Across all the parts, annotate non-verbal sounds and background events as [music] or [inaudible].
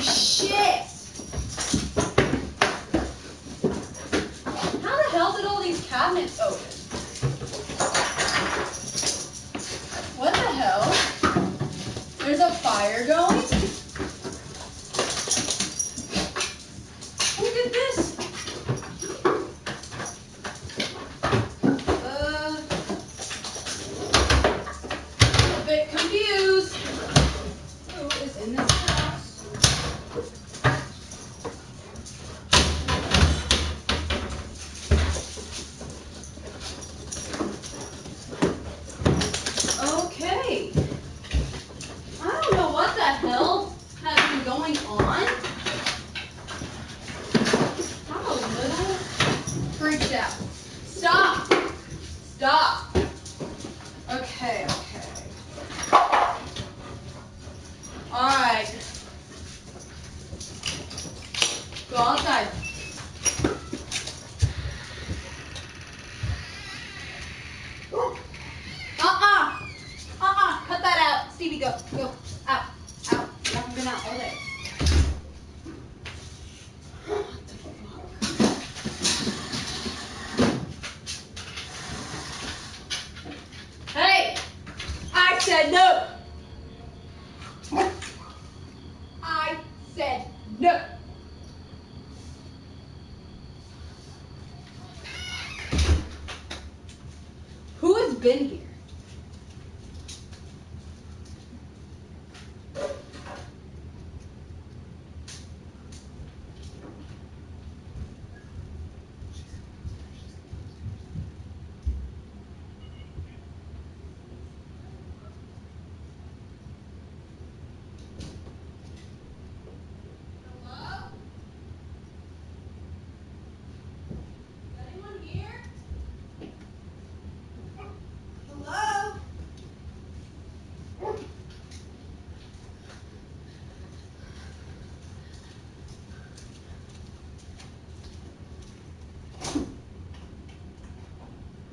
shit! How the hell did all these cabinets open? What the hell? There's a fire going? Who did this? Going on. I'm a little freaked out. Stop. Stop. Okay, okay. Alright. Go outside. Uh-uh. Uh-uh. Cut that out. Stevie, go. Go. Out. Out. You haven't been out all day. What the fuck? Hey! I said no! I said no! Who has been here? Hello? Is anyone here? Hello?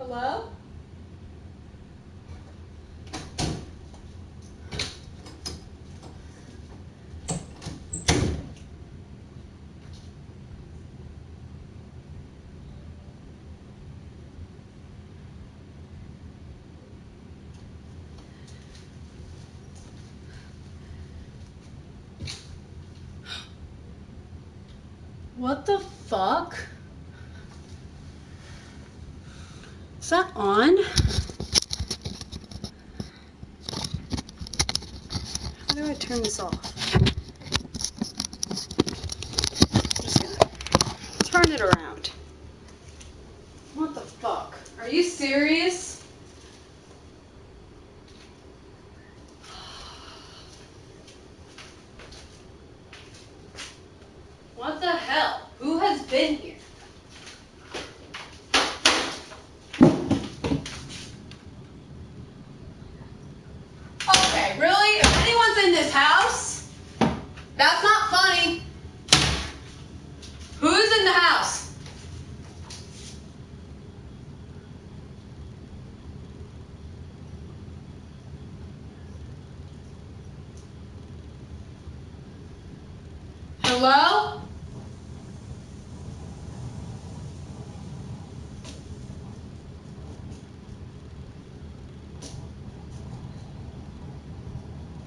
Hello? What the fuck? That on? How do I turn this off? Just gonna turn it around. What the fuck? Are you serious? What the hell? Who has been here? Okay, really? If anyone's in this house, that's not funny. Who's in the house? Hello?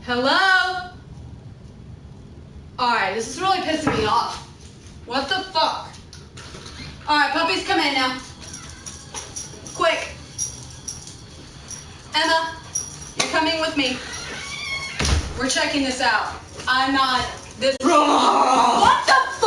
Hello? Alright, this is really pissing me off. What the fuck? Alright, puppies, come in now. Quick. Emma, you're coming with me. We're checking this out. I'm not this. [laughs] What